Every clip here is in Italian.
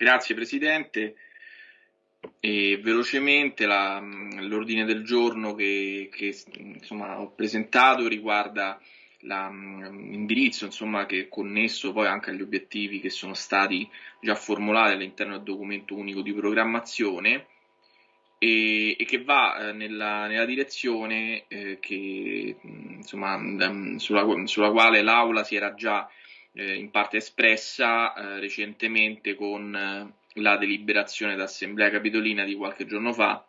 Grazie Presidente. E velocemente la, l'ordine del giorno che, che insomma, ho presentato riguarda l'indirizzo insomma, che è connesso poi anche agli obiettivi che sono stati già formulati all'interno del documento unico di programmazione e, e che va eh, nella, nella, direzione eh, che, insomma, sulla, sulla, quale l'Aula si era già eh, in parte espressa eh, recentemente con eh, la deliberazione d'assemblea capitolina di qualche giorno fa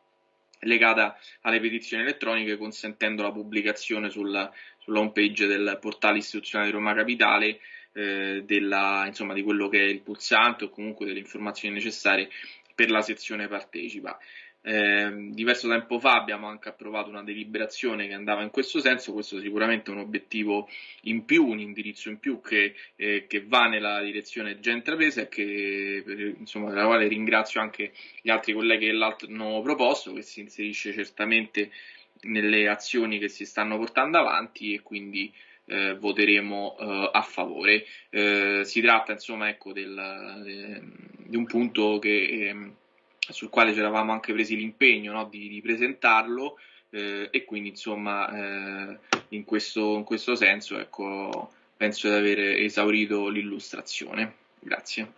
legata alle petizioni elettroniche consentendo la pubblicazione sulla, sulla home page del portale istituzionale di Roma Capitale eh, della, insomma, di quello che è il pulsante o comunque delle informazioni necessarie per la sezione partecipa. Eh, diverso tempo fa abbiamo anche approvato una deliberazione che andava in questo senso, questo sicuramente è un obiettivo in più, un indirizzo in più che, eh, che va nella direzione già intrapresa e che, insomma, della quale ringrazio anche gli altri colleghi che l'hanno proposto, che si inserisce certamente nelle azioni che si stanno portando avanti e quindi eh, voteremo eh, a favore. Eh, si tratta insomma ecco, del, de, di un punto che ehm, sul quale ci eravamo anche presi l'impegno no, di, di, presentarlo eh, e quindi insomma eh, in, questo, in, questo, senso ecco, penso di aver esaurito l'illustrazione. Grazie.